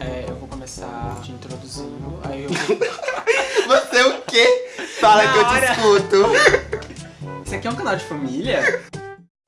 É, eu vou começar te introduzindo, aí eu vou... Você o quê? Fala Na que eu hora. te escuto. Esse aqui é um canal de família?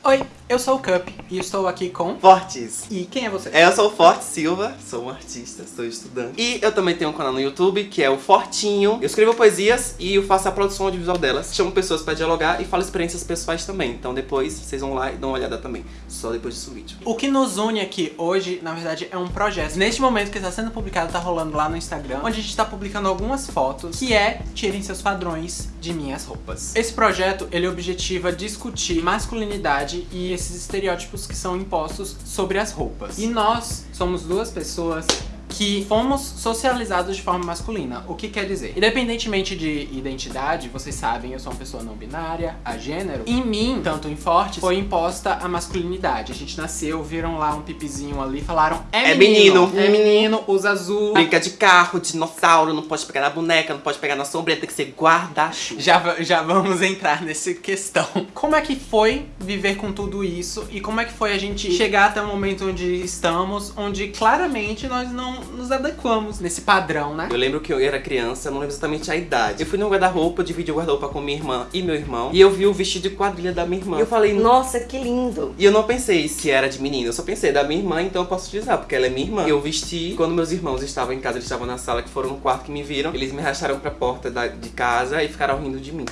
Oi, eu sou o Cup e estou aqui com... Fortes. E quem é você? Eu sou o Forte Silva, sou um artista, sou estudante. E eu também tenho um canal no YouTube, que é o Fortinho. Eu escrevo poesias e eu faço a produção audiovisual delas. Chamo pessoas pra dialogar e falo experiências pessoais também. Então depois vocês vão lá e dão uma olhada também. Só depois desse vídeo. O que nos une aqui hoje, na verdade, é um projeto. Neste momento que está sendo publicado, tá rolando lá no Instagram, onde a gente tá publicando algumas fotos, que é Tirem seus padrões de minhas roupas. Esse projeto, ele objetiva discutir masculinidade e esses estereótipos que são impostos sobre as roupas. E nós somos duas pessoas que fomos socializados de forma masculina. O que quer dizer? Independentemente de identidade, vocês sabem, eu sou uma pessoa não binária, a gênero. Em mim, tanto em Forte, foi imposta a masculinidade. A gente nasceu, viram lá um pipizinho ali, falaram é É menino, menino. é menino, usa azul. Brinca de carro, dinossauro, não pode pegar na boneca, não pode pegar na sombra, tem que ser guarda-chuva. Já, já vamos entrar nessa questão. Como é que foi viver com tudo isso e como é que foi a gente chegar até o momento onde estamos, onde claramente nós não nos adequamos nesse padrão, né? Eu lembro que eu era criança, eu não lembro exatamente a idade. Eu fui no guarda-roupa, dividi o guarda-roupa com minha irmã e meu irmão. E eu vi o vestido de quadrilha da minha irmã. E eu falei, Nossa, que lindo. E eu não pensei se era de menina, eu só pensei da minha irmã, então eu posso utilizar, porque ela é minha irmã. Eu vesti, quando meus irmãos estavam em casa, eles estavam na sala, que foram no quarto que me viram, eles me arrastaram pra porta da- de casa e ficaram rindo de mim.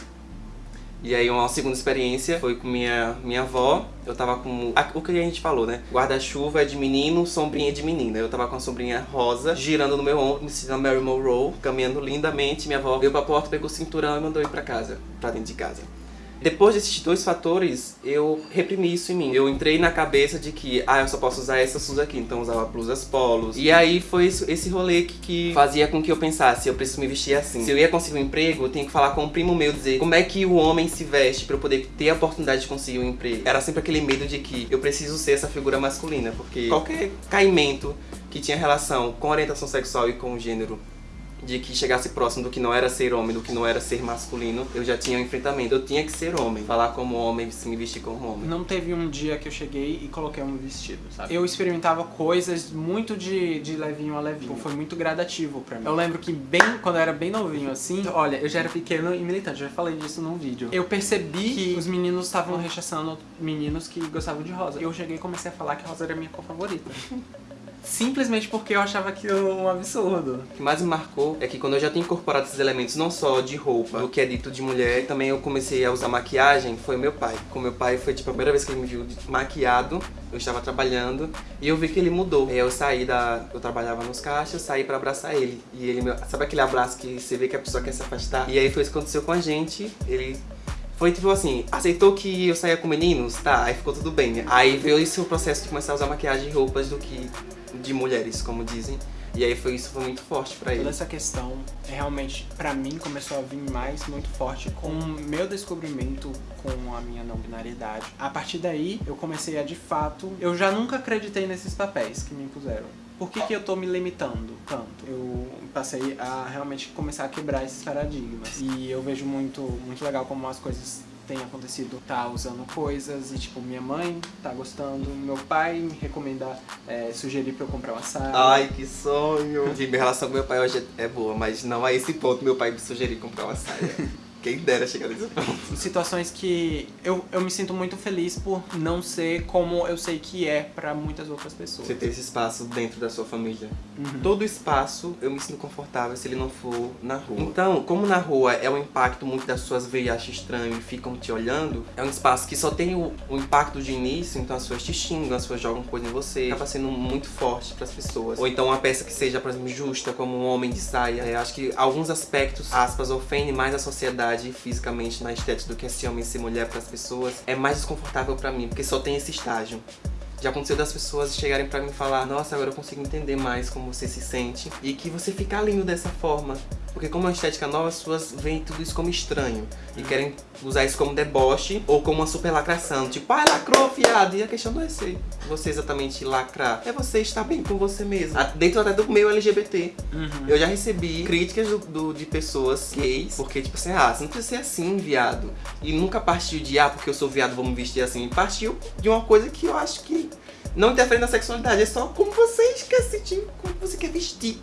E aí uma segunda experiência foi com minha, minha avó, eu tava com, o que a gente falou, né? Guarda-chuva é de menino, sombrinha é de menina. Eu tava com a sombrinha rosa, girando no meu ombro, me sentindo Mary Monroe, caminhando lindamente. Minha avó veio pra porta, pegou o cinturão e mandou ir pra casa, pra dentro de casa. Depois desses dois fatores, eu reprimi isso em mim. Eu entrei na cabeça de que, ah, eu só posso usar essas blusas aqui. Então eu usava blusas polos. E aí foi esse, rolê que, que fazia com que eu pensasse, eu preciso me vestir assim. Se eu ia conseguir um emprego, eu tinha que falar com um primo meu, dizer como é que o homem se veste pra eu poder ter a oportunidade de conseguir um emprego. Era sempre aquele medo de que eu preciso ser essa figura masculina, porque qualquer caimento que tinha relação com orientação sexual e com gênero de que chegasse próximo do que não era ser homem, do que não era ser masculino, eu já tinha um enfrentamento. Eu tinha que ser homem, falar como homem, se me vestir como homem. Não teve um dia que eu cheguei e coloquei um vestido, sabe? Eu experimentava coisas muito de, de levinho a levinho. Foi muito gradativo pra mim. Eu lembro que bem, quando eu era bem novinho assim, olha, eu já era pequeno e militante, já falei disso num vídeo. Eu percebi que os meninos estavam rechaçando meninos que gostavam de rosa. Eu cheguei e comecei a falar que rosa era minha cor favorita. Simplesmente porque eu achava aquilo um absurdo. O que mais me marcou é que quando eu já tinha incorporado esses elementos, não só de roupa, do que é dito de mulher, também eu comecei a usar maquiagem, foi meu pai. Com meu pai foi tipo a primeira vez que ele me viu maquiado, eu estava trabalhando, e eu vi que ele mudou. Eu saí da... eu trabalhava nos caixas, saí pra abraçar ele. E ele, me- sabe aquele abraço que você vê que a pessoa quer se afastar? E aí foi isso que aconteceu com a gente, ele... Foi tipo assim, aceitou que eu saía com meninos? Tá, aí ficou tudo bem. Aí veio esse processo de começar a usar maquiagem e roupas do que de mulheres, como dizem. E aí foi isso foi muito forte pra ele. Toda essa questão é realmente, pra mim, começou a vir mais muito forte com o meu descobrimento com a minha não binariedade. A partir daí, eu comecei a de fato. Eu já nunca acreditei nesses papéis que me impuseram. Por que, que eu tô me limitando tanto? Eu passei a realmente começar a quebrar esses paradigmas. E eu vejo muito, muito legal como as coisas têm acontecido. Tá usando coisas e, tipo, minha mãe tá gostando, meu pai me recomenda é, sugerir pra eu comprar uma saia. Ai, que sonho! Minha relação com meu pai hoje é boa, mas não a esse ponto meu pai me sugerir comprar uma saia. Quem dera chegar nesse ponto. situações que eu, eu me sinto muito feliz por não ser como eu sei que é pra muitas outras pessoas. Você ter esse espaço dentro da sua família. Uhum. Todo espaço eu me sinto confortável se ele não for na rua. Então, como na rua é o impacto muito das pessoas veem e acham estranho e ficam te olhando, é um espaço que só tem o, o impacto de início, então as pessoas te xingam, as pessoas jogam coisa em você, acaba sendo muito forte pras pessoas. Ou então uma peça que seja, por exemplo, justa, como um homem de saia. Eu acho que alguns aspectos, aspas, ofendem mais a sociedade fisicamente na estética do que esse homem ser mulher pras pessoas. É mais desconfortável pra mim, porque só tem esse estágio. Já aconteceu das pessoas chegarem pra mim e falar Nossa, agora eu consigo entender mais como você se sente E que você fica lindo dessa forma Porque como é uma estética nova, as pessoas veem tudo isso como estranho E querem usar isso como deboche Ou como uma super lacração Tipo, ah, lacrou, fiado E a questão não é ser você exatamente lacrar É você estar bem com você mesmo Dentro até do meio LGBT Uhum. eu já recebi críticas do, do- de pessoas gays, porque tipo assim, ah, você não precisa ser assim, viado. E nunca partiu de, ah, porque eu sou viado, vou me vestir assim. Partiu de uma coisa que eu acho que não interfere na sexualidade, é só como você quer se sentir, como você quer existe.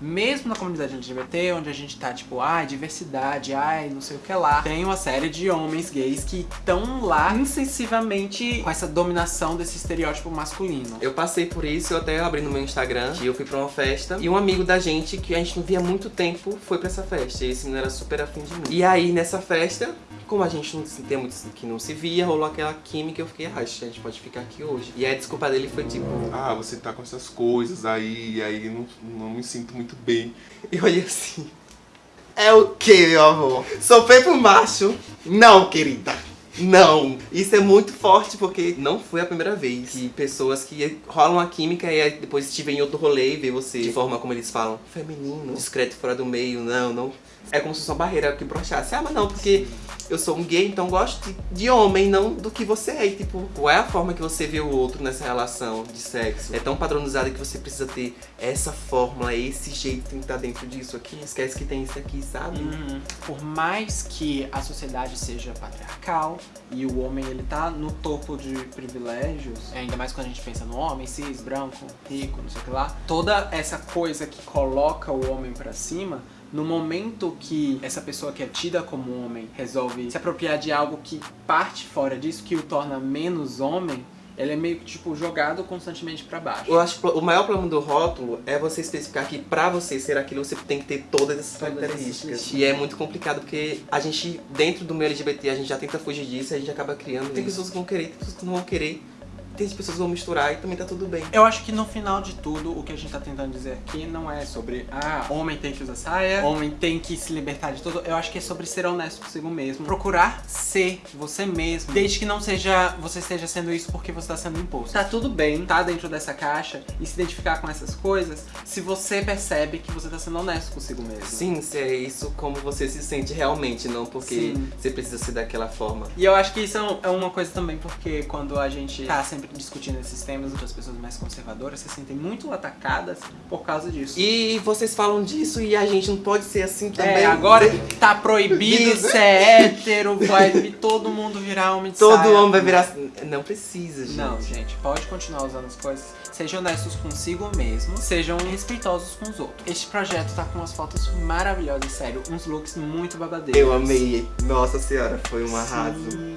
Mesmo na comunidade LGBT, onde a gente tá tipo, ai, diversidade, ai, não sei o que lá, tem uma série de homens gays que estão lá insensivamente com essa dominação desse estereótipo masculino. Eu passei por isso, eu até abri no meu Instagram, que eu fui pra uma festa, e um amigo da gente, que a gente não via muito tempo, foi pra essa festa. E esse menino era super afim de mim. E aí, nessa festa, como a gente não tem muito que não se via, rolou aquela química, eu fiquei, ah, a gente pode ficar aqui hoje. E a desculpa dele foi tipo, Ah, você tá com essas coisas aí, e aí não, não me sinto muito bem. eu olhei assim. É o que, meu amor? Sofrer pro macho? Não, querida. Não. Isso é muito forte porque não foi a primeira vez que pessoas que rolam a química e depois te em outro rolê e vê você de forma como eles falam, feminino, discreto fora do meio, não, não. É como se fosse uma barreira que brochasse. Ah, mas não, porque eu sou um gay, então gosto de, homem, não do que você é. E, tipo, qual é a forma que você vê o outro nessa relação de sexo? É tão padronizada que você precisa ter essa fórmula, esse jeito que estar dentro disso aqui. Esquece que tem isso aqui, sabe? Uhum. Por mais que a sociedade seja patriarcal e o homem ele tá no topo de privilégios, ainda mais quando a gente pensa no homem cis, branco, rico, não sei o que lá, toda essa coisa que coloca o homem pra cima, no momento que essa pessoa que é tida como homem resolve se apropriar de algo que parte fora disso, que o torna menos homem, ele é meio que tipo jogado constantemente pra baixo. Eu acho que o maior problema do rótulo é você especificar que pra você ser aquilo você tem que ter todas essas Todas características. essas- E é muito complicado porque a gente, dentro do meio LGBT, a gente já tenta fugir disso e a gente acaba criando. Tem pessoas que vão querer, tem pessoas que não vão querer. Tem pessoas que vão misturar e também tá tudo bem. Eu acho que no final de tudo, o que a gente tá tentando dizer aqui não é sobre ah, homem tem que usar saia, homem tem que se libertar de tudo. Eu acho que é sobre ser honesto consigo mesmo. Procurar ser você mesmo. Desde que não seja você esteja sendo isso porque você tá sendo imposto. Tá tudo bem, tá dentro dessa caixa e se identificar com essas coisas se você percebe que você tá sendo honesto consigo mesmo. Sim, se é isso como você se sente realmente, não porque Sim. você precisa ser daquela forma. E eu acho que isso é é uma coisa também, porque quando a gente tá sempre discutindo esses temas, as pessoas mais conservadoras se sentem muito atacadas por causa disso. E vocês falam disso e a gente não pode ser assim também. É, agora tá proibido ser hétero, vai vir todo mundo virar homem de Todo saia. homem vai virar. Não precisa, gente. Não, gente, pode continuar usando as coisas. Sejam honestos consigo mesmo, sejam respeitosos com os outros. Este projeto tá com umas fotos maravilhosas, sério, uns looks muito babadeiros. Eu amei. Nossa senhora, foi um arraso. Sim.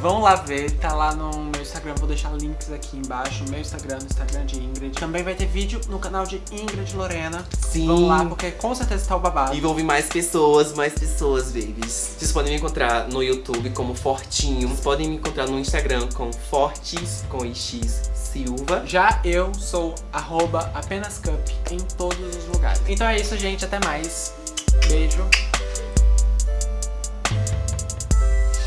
Vão lá ver, tá lá no meu Instagram, vou deixar links aqui embaixo, meu Instagram, no Instagram de Ingrid. Também vai ter vídeo no canal de Ingrid Lorena. Sim. Vão lá, porque com certeza tá o babado. E vão vir mais pessoas, mais pessoas, babies. Vocês podem me encontrar no YouTube como Fortinho. Vocês podem me encontrar no Instagram com Fortes, com IX Silva. Já eu sou arroba apenas cup em todos os lugares. Então é isso, gente. Até mais. Beijo.